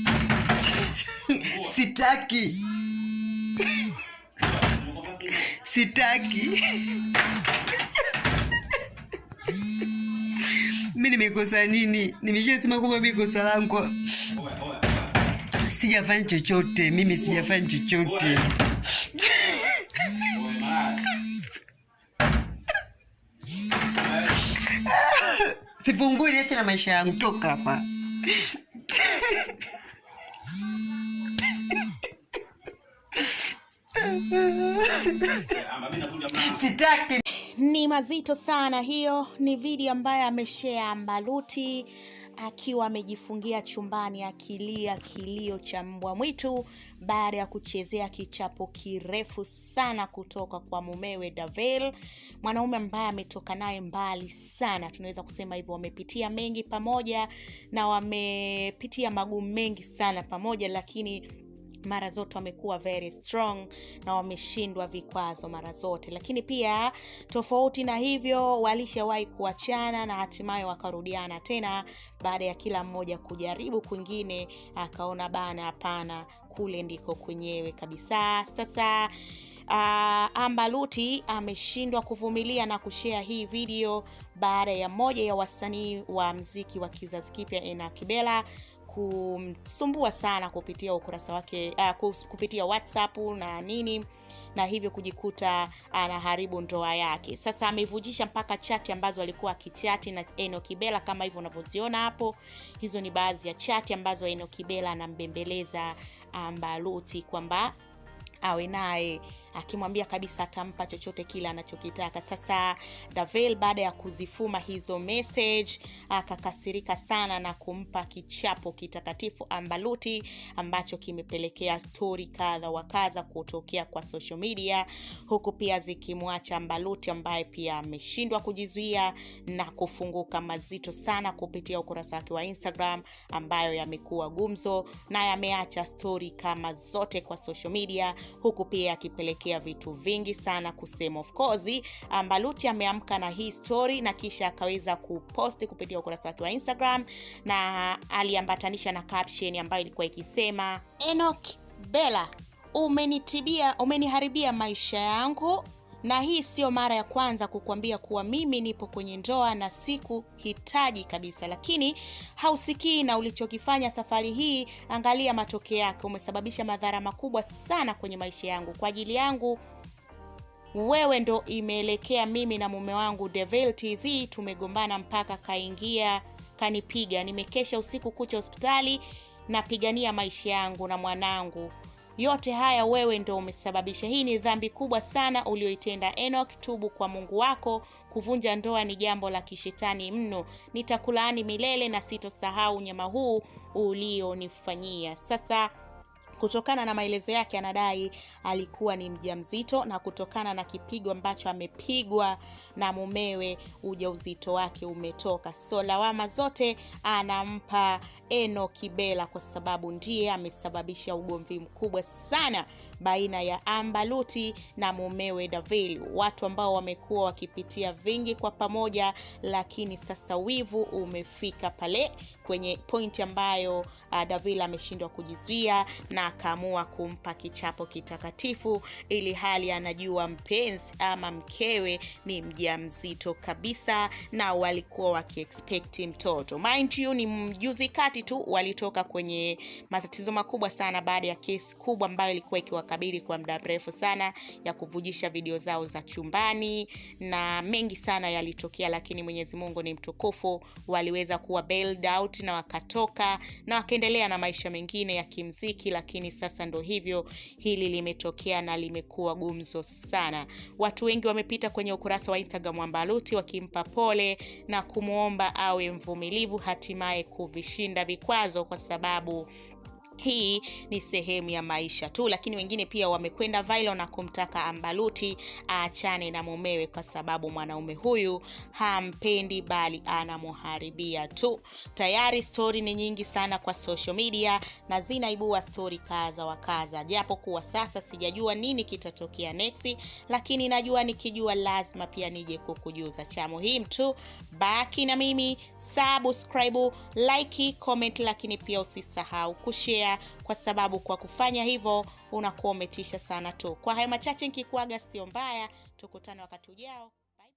Sitaki, sitaki. Mi nimekosa nini? Nimeshasema kwamba mi kosa langu sijafanya chochote, mimi sijafanya chochote. Sifungui, niache na maisha yangu, toka hapa. Sitaki. Ni mazito sana. Hiyo ni video ambayo ameshare Mbaluti akiwa amejifungia chumbani akilia kilio cha mbwa mwitu baada ya kuchezea kichapo kirefu sana kutoka kwa mumewe Davel, mwanaume ambaye ametoka naye mbali sana, tunaweza kusema hivyo. Wamepitia mengi pamoja na wamepitia magumu mengi sana pamoja, lakini mara zote wamekuwa very strong na wameshindwa vikwazo mara zote, lakini pia tofauti na hivyo walishawahi kuachana na hatimaye wakarudiana tena baada ya kila mmoja kujaribu kwingine, akaona bana, hapana, kule ndiko kwenyewe kabisa. Sasa uh, Ambaluti ameshindwa kuvumilia na kushea hii video baada ya moja ya wasanii wa mziki wa kizazi kipya Ena Kibela kumsumbua sana kupitia ukurasa wake uh, kupitia WhatsApp na nini na hivyo kujikuta anaharibu ndoa yake. Sasa amevujisha mpaka chati ambazo alikuwa akichati na Eno Kibela kama hivyo unavyoziona hapo. Hizo ni baadhi ya chati ambazo Eno Kibela anambembeleza Ambaluti kwamba awe naye akimwambia kabisa atampa chochote kile anachokitaka. Sasa Davel baada ya kuzifuma hizo message akakasirika sana na kumpa kichapo kitakatifu Ambaluti ambacho kimepelekea stori kadha wa kadha kutokea kwa social media, huku pia zikimwacha Ambaluti ambaye pia ameshindwa kujizuia na kufunguka mazito sana kupitia ukurasa wake wa Instagram ambayo yamekuwa gumzo na yameacha stori kama zote kwa social media, huku pia akipelekea vitu vingi sana kusema. Of course Mbaluti ameamka na hii story na kisha akaweza kuposti kupitia ukurasa wake wa Instagram na aliambatanisha na caption ambayo ilikuwa ikisema, Enoch Bella, umenitibia umeniharibia maisha yangu na hii sio mara ya kwanza kukuambia kuwa mimi nipo kwenye ndoa na siku hitaji kabisa, lakini hausikii na ulichokifanya safari hii. Angalia matokeo yake, umesababisha madhara makubwa sana kwenye maisha yangu. Kwa ajili yangu wewe ndo imeelekea mimi na mume wangu Devil TZ tumegombana mpaka kaingia kanipiga. Nimekesha usiku kucha hospitali napigania maisha yangu na mwanangu yote haya wewe ndo umesababisha. Hii ni dhambi kubwa sana ulioitenda Enoch. Tubu kwa Mungu wako. Kuvunja ndoa ni jambo la kishetani mno. Nitakulaani milele na sitosahau unyama huu ulionifanyia. Sasa kutokana na maelezo yake anadai alikuwa ni mjamzito na kutokana na kipigo ambacho amepigwa na mumewe ujauzito wake umetoka. So lawama zote anampa Eno Kibela kwa sababu ndiye amesababisha ugomvi mkubwa sana baina ya Ambaluti na mumewe Davil, watu ambao wamekuwa wakipitia vingi kwa pamoja, lakini sasa wivu umefika pale kwenye pointi ambayo uh, Davil ameshindwa kujizuia na akaamua kumpa kichapo kitakatifu, ili hali anajua mpenzi ama mkewe ni mjamzito kabisa, na walikuwa wakiexpect mtoto. Mind you, ni mjuzi kati tu walitoka kwenye matatizo makubwa sana baada ya kesi kubwa ambayo ilikuwa ikiwakabili kwa muda mrefu sana ya kuvujisha video zao za chumbani, na mengi sana yalitokea, lakini Mwenyezi Mungu ni mtukufu, waliweza kuwa bailed out na wakatoka na wakaendelea na maisha mengine ya kimziki, lakini sasa ndo hivyo, hili limetokea na limekuwa gumzo sana. Watu wengi wamepita kwenye ukurasa wa Instagram wa Mbaluti wakimpa pole na kumwomba awe mvumilivu, hatimaye kuvishinda vikwazo, kwa sababu hii ni sehemu ya maisha tu, lakini wengine pia wamekwenda viral na kumtaka Ambaluti aachane na mumewe kwa sababu mwanaume huyu hampendi bali anamuharibia tu. Tayari stori ni nyingi sana kwa social media na zinaibua stori kaza wa kaza, japo kuwa sasa sijajua nini kitatokea next, lakini najua nikijua lazima pia nije kukujuza. Cha muhimu tu baki na mimi, subscribe, like, comment, lakini pia usisahau kushare kwa sababu kwa kufanya hivyo unakuwa umetisha sana tu. Kwa haya machache nikikuaga, sio mbaya, tukutane wakati ujao.